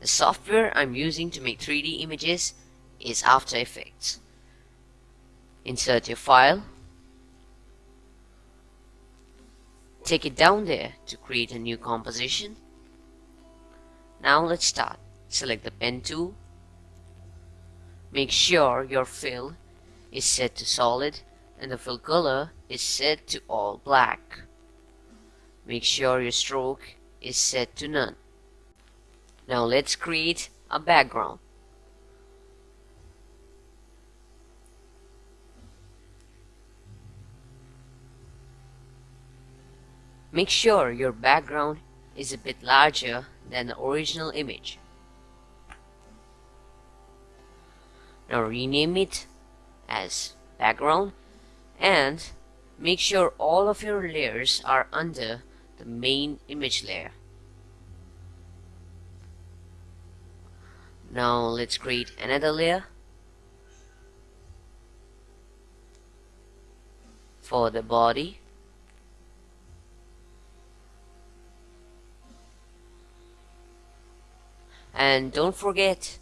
The software I'm using to make 3D images is After Effects. Insert your file. Take it down there to create a new composition. Now let's start. Select the pen tool. Make sure your fill is set to solid and the fill color is set to all black. Make sure your stroke is set to none. Now let's create a background. Make sure your background is a bit larger than the original image. Now rename it as background and make sure all of your layers are under the main image layer. Now let's create another layer for the body. And don't forget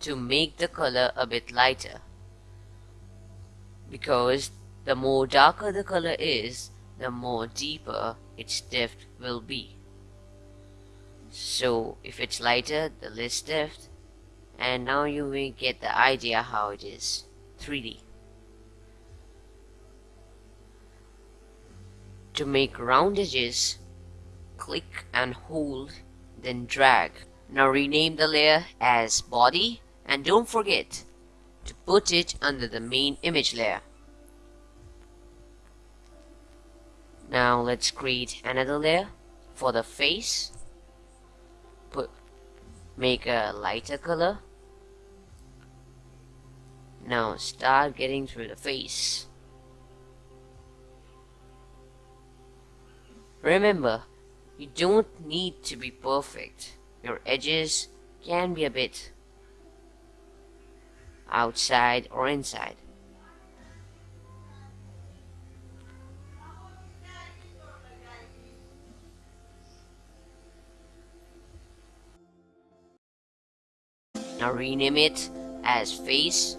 to make the color a bit lighter because the more darker the color is the more deeper its depth will be. So if it's lighter the less depth and now you will get the idea how it is 3D to make round edges click and hold then drag now rename the layer as body and don't forget to put it under the main image layer. Now let's create another layer for the face. Put make a lighter color. Now start getting through the face. Remember, you don't need to be perfect your edges can be a bit outside or inside. Now rename it as face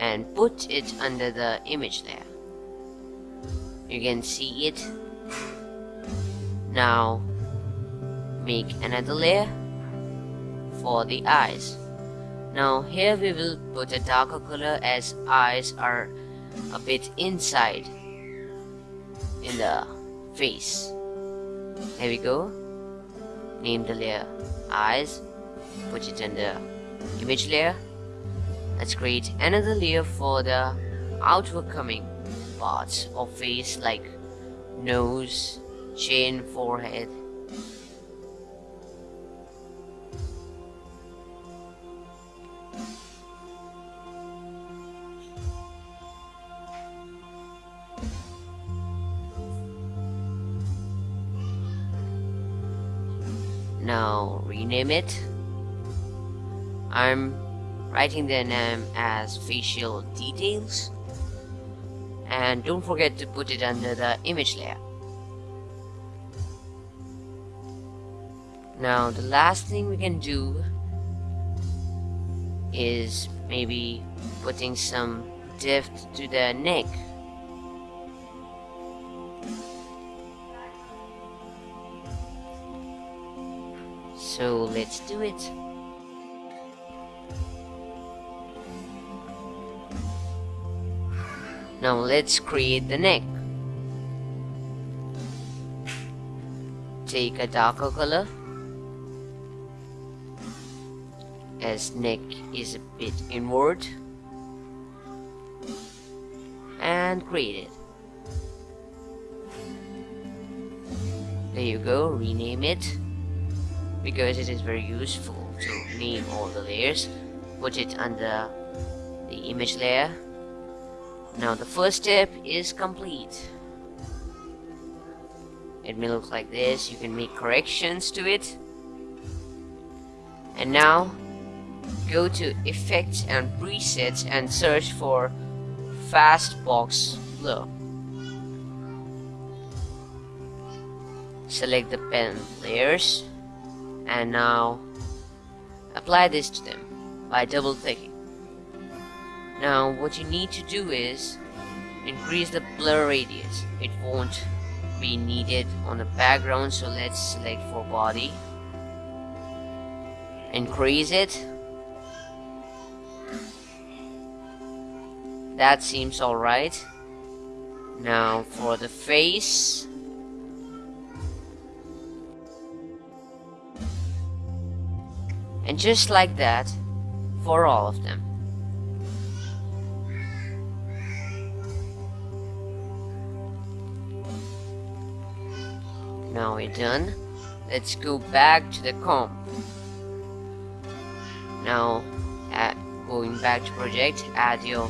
and put it under the image there. You can see it. Now make another layer for the eyes. Now here we will put a darker color as eyes are a bit inside in the face. There we go. Name the layer eyes. Put it the image layer. Let's create another layer for the outward coming parts of face like nose, chin, forehead, now rename it. I'm writing their name as facial details. And don't forget to put it under the image layer. Now the last thing we can do is maybe putting some depth to the neck. So let's do it. Now let's create the neck. Take a darker color as neck is a bit inward and create it. There you go, rename it because it is very useful to name all the layers put it under the image layer now the first step is complete. It may look like this. You can make corrections to it. And now go to effects and presets and search for fast box blur select the pen layers. And now apply this to them by double clicking now what you need to do is increase the blur radius. It won't be needed on the background so let's select for body. Increase it. That seems alright. Now for the face. And just like that for all of them Now we're done. Let's go back to the comp. Now, at going back to project, add your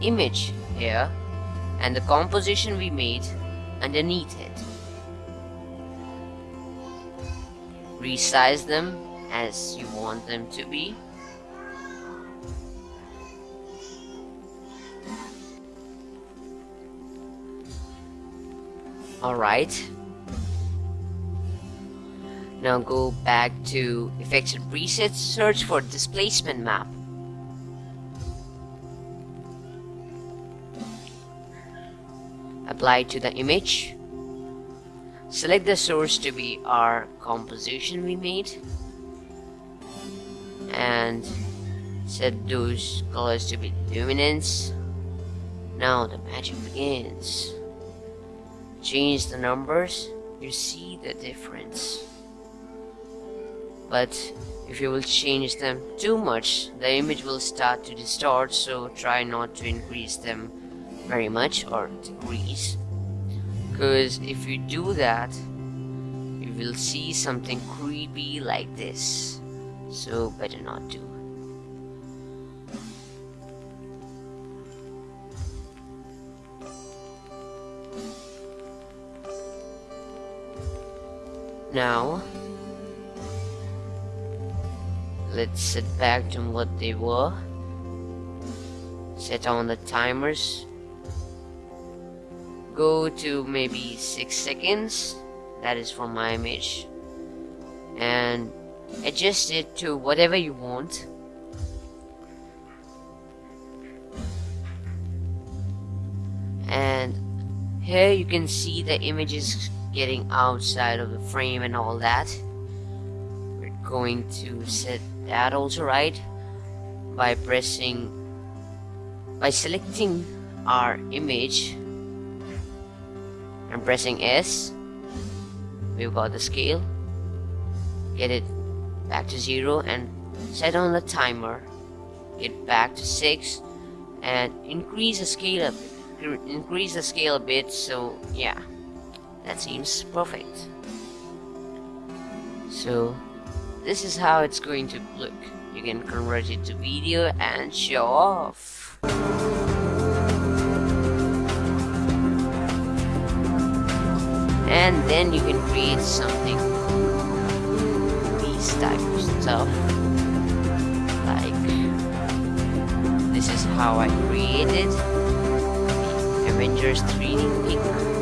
image here and the composition we made underneath it. Resize them as you want them to be. Alright, now go back to Effects and Presets, search for Displacement Map. Apply to the image. Select the source to be our composition we made. And set those colors to be luminance. Now the magic begins. Change the numbers, you see the difference but if you will change them too much the image will start to distort so try not to increase them very much or decrease. Because if you do that you will see something creepy like this. So better not do. Now let's set back to what they were set on the timers. Go to maybe 6 seconds. That is for my image. And adjust it to whatever you want. And here you can see the images getting outside of the frame and all that going to set that also right by pressing by selecting our image and pressing S. We've got the scale get it back to zero and set on the timer get back to six and increase the scale a increase the scale a bit so yeah that seems perfect. So this is how it's going to look. You can convert it to video and show off. And then you can create something these type of stuff like this is how I created Avengers 3D pick